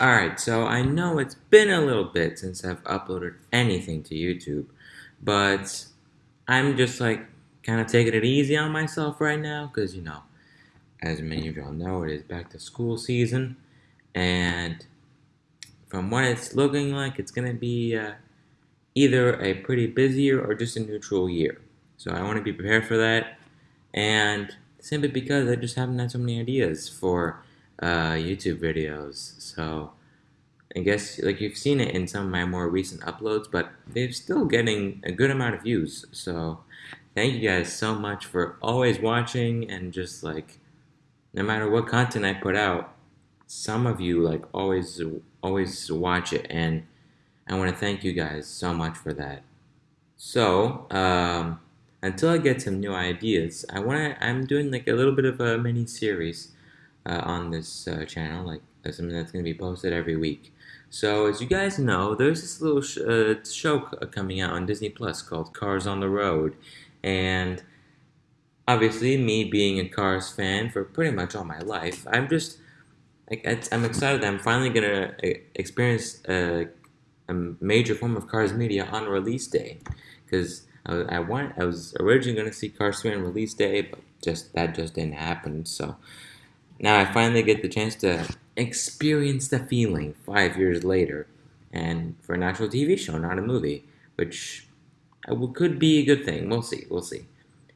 Alright, so I know it's been a little bit since I've uploaded anything to YouTube, but I'm just like kind of taking it easy on myself right now because, you know, as many of y'all know, it is back to school season, and from what it's looking like, it's going to be uh, either a pretty busy year or just a neutral year. So I want to be prepared for that, and simply because I just haven't had so many ideas for uh, YouTube videos. So I guess like you've seen it in some of my more recent uploads, but they're still getting a good amount of views. So thank you guys so much for always watching and just like no matter what content I put out, some of you like always always watch it and I want to thank you guys so much for that. So, um, until I get some new ideas, I want to. I'm doing like a little bit of a mini series uh, on this uh, channel, like uh, something that's going to be posted every week. So, as you guys know, there's this little sh uh, show coming out on Disney Plus called Cars on the Road, and obviously, me being a Cars fan for pretty much all my life, I'm just like I'm excited that I'm finally gonna uh, experience a, a major form of Cars media on release day, because I, I want I was originally gonna see Cars 3 on release day, but just that just didn't happen. So now I finally get the chance to experience the feeling five years later, and for an actual TV show, not a movie, which could be a good thing. We'll see. We'll see.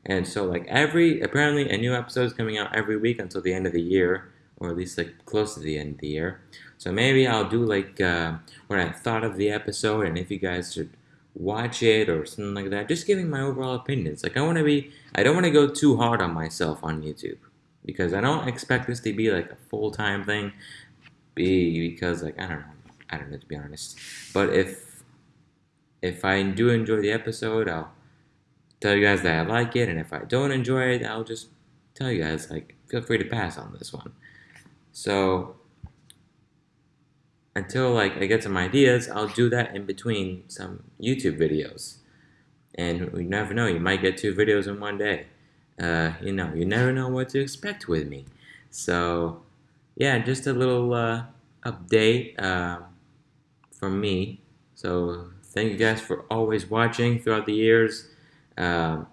And so, like every apparently a new episode is coming out every week until the end of the year, or at least like close to the end of the year. So maybe I'll do like uh, what I thought of the episode, and if you guys should watch it or something like that. Just giving my overall opinions. Like I want to be, I don't want to go too hard on myself on YouTube because I don't expect this to be like a full time thing. B because like I don't know, I don't know to be honest. But if if I do enjoy the episode, I'll tell you guys that I like it, and if I don't enjoy it, I'll just tell you guys like feel free to pass on this one. So until like I get some ideas, I'll do that in between some YouTube videos. And you never know, you might get two videos in one day. Uh, you know, you never know what to expect with me. So, yeah, just a little uh, update uh, from me. So, thank you guys for always watching throughout the years. Um,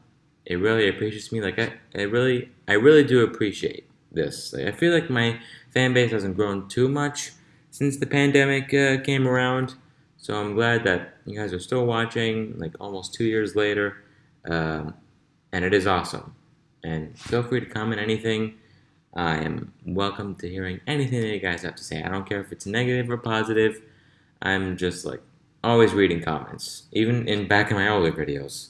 it really appreciates me. Like I, I really, I really do appreciate this. Like, I feel like my fan base hasn't grown too much since the pandemic uh, came around. So I'm glad that you guys are still watching, like almost two years later, um, and it is awesome. And feel free to comment anything. I am welcome to hearing anything that you guys have to say. I don't care if it's negative or positive. I'm just like always reading comments, even in back in my older videos.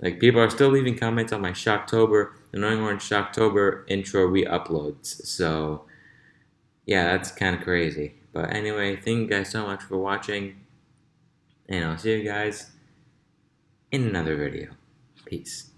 Like people are still leaving comments on my Shocktober, Annoying Orange Shocktober intro re-uploads. So yeah, that's kind of crazy. But anyway, thank you guys so much for watching. And I'll see you guys in another video. Peace.